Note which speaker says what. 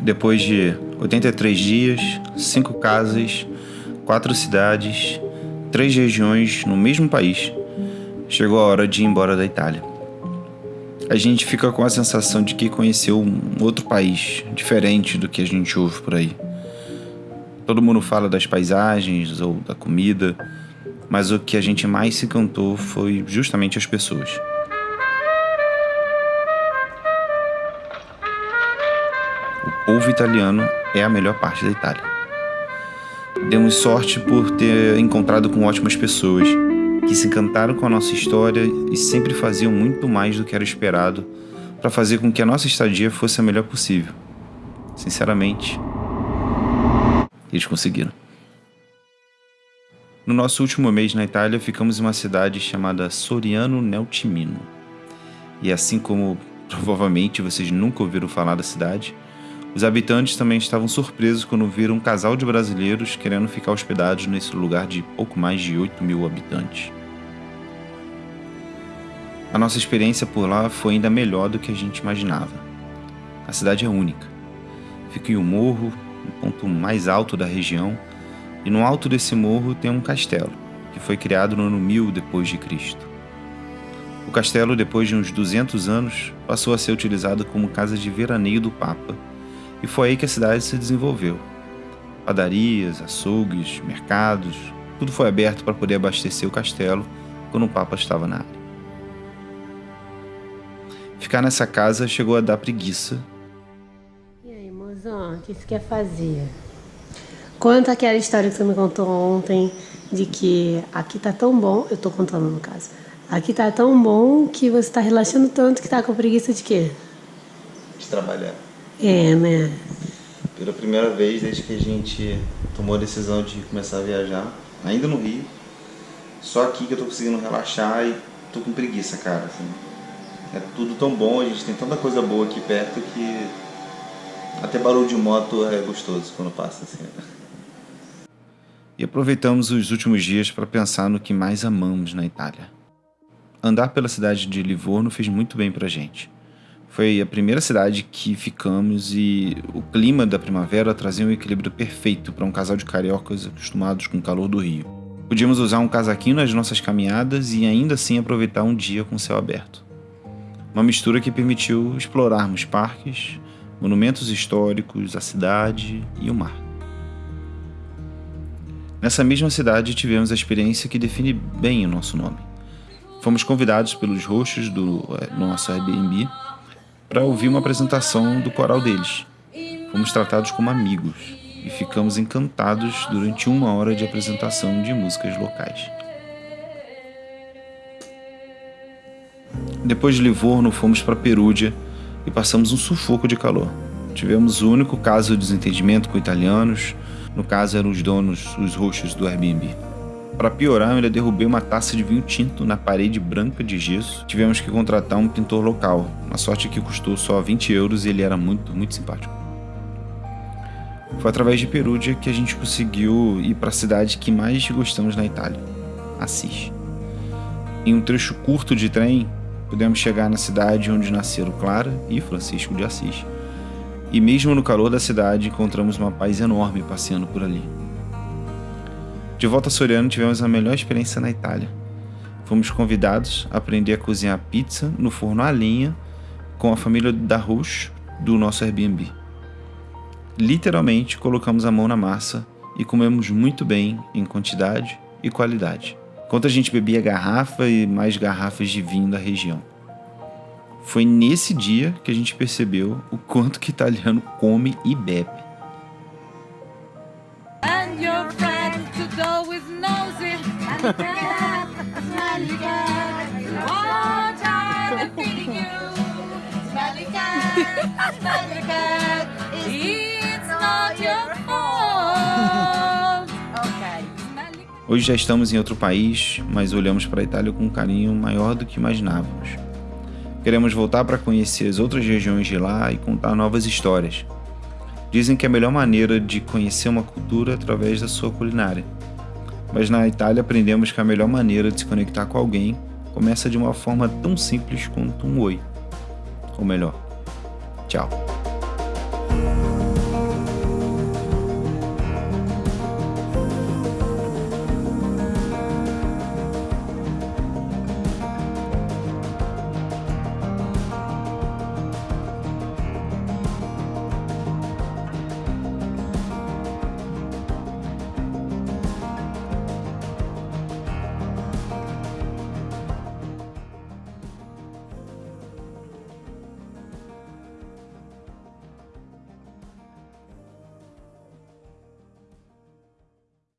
Speaker 1: Depois de 83 dias, cinco casas, quatro cidades, três regiões no mesmo país, chegou a hora de ir embora da Itália. A gente fica com a sensação de que conheceu um outro país, diferente do que a gente ouve por aí. Todo mundo fala das paisagens ou da comida, mas o que a gente mais se encantou foi justamente as pessoas. Povo italiano é a melhor parte da Itália. Demos sorte por ter encontrado com ótimas pessoas que se encantaram com a nossa história e sempre faziam muito mais do que era esperado para fazer com que a nossa estadia fosse a melhor possível. Sinceramente, eles conseguiram. No nosso último mês na Itália, ficamos em uma cidade chamada Soriano Neltimino. E assim como provavelmente vocês nunca ouviram falar da cidade, os habitantes também estavam surpresos quando viram um casal de brasileiros querendo ficar hospedados nesse lugar de pouco mais de 8 mil habitantes. A nossa experiência por lá foi ainda melhor do que a gente imaginava. A cidade é única. Fica em um morro, no ponto mais alto da região, e no alto desse morro tem um castelo, que foi criado no ano 1000 depois de Cristo. O castelo, depois de uns 200 anos, passou a ser utilizado como casa de veraneio do Papa, e foi aí que a cidade se desenvolveu. Padarias, açougues, mercados, tudo foi aberto para poder abastecer o castelo quando o Papa estava na área. Ficar nessa casa chegou a dar preguiça.
Speaker 2: E aí, mozão, o que você quer fazer? Conta aquela história que você me contou ontem de que aqui tá tão bom, eu tô contando no caso. Aqui tá tão bom que você tá relaxando tanto que tá com preguiça de quê?
Speaker 1: De trabalhar.
Speaker 2: É, né?
Speaker 1: Pela primeira vez desde que a gente tomou a decisão de começar a viajar, ainda no Rio, só aqui que eu tô conseguindo relaxar e tô com preguiça, cara. Assim. É tudo tão bom, a gente tem tanta coisa boa aqui perto que até barulho de moto é gostoso quando passa assim. E aproveitamos os últimos dias para pensar no que mais amamos na Itália. Andar pela cidade de Livorno fez muito bem para a gente. Foi a primeira cidade que ficamos e o clima da primavera trazia um equilíbrio perfeito para um casal de cariocas acostumados com o calor do Rio. Podíamos usar um casaquinho nas nossas caminhadas e ainda assim aproveitar um dia com céu aberto. Uma mistura que permitiu explorarmos parques, monumentos históricos, a cidade e o mar. Nessa mesma cidade tivemos a experiência que define bem o nosso nome. Fomos convidados pelos roxos do é, nosso Airbnb para ouvir uma apresentação do coral deles. Fomos tratados como amigos e ficamos encantados durante uma hora de apresentação de músicas locais. Depois de Livorno, fomos para Perúdia e passamos um sufoco de calor. Tivemos o único caso de desentendimento com italianos, no caso, eram os donos, os roxos do Airbnb. Para piorar, eu ainda derrubei uma taça de vinho tinto na parede branca de gesso. Tivemos que contratar um pintor local. A sorte é que custou só 20 euros e ele era muito, muito simpático. Foi através de Perúdia que a gente conseguiu ir para a cidade que mais gostamos na Itália, Assis. Em um trecho curto de trem, pudemos chegar na cidade onde nasceram Clara e Francisco de Assis e mesmo no calor da cidade encontramos uma paz enorme passeando por ali. De volta a Soriano tivemos a melhor experiência na Itália. Fomos convidados a aprender a cozinhar pizza no forno a lenha com a família da Rush do nosso Airbnb. Literalmente colocamos a mão na massa e comemos muito bem em quantidade e qualidade. Enquanto a gente bebia garrafa e mais garrafas de vinho da região. Foi nesse dia que a gente percebeu o quanto que italiano come e bebe. It's not your fault. Hoje já estamos em outro país, mas olhamos para a Itália com um carinho maior do que imaginávamos. Queremos voltar para conhecer as outras regiões de lá e contar novas histórias. Dizem que é a melhor maneira de conhecer uma cultura é através da sua culinária. Mas na Itália aprendemos que a melhor maneira de se conectar com alguém começa de uma forma tão simples quanto um oi. Ou melhor, tchau.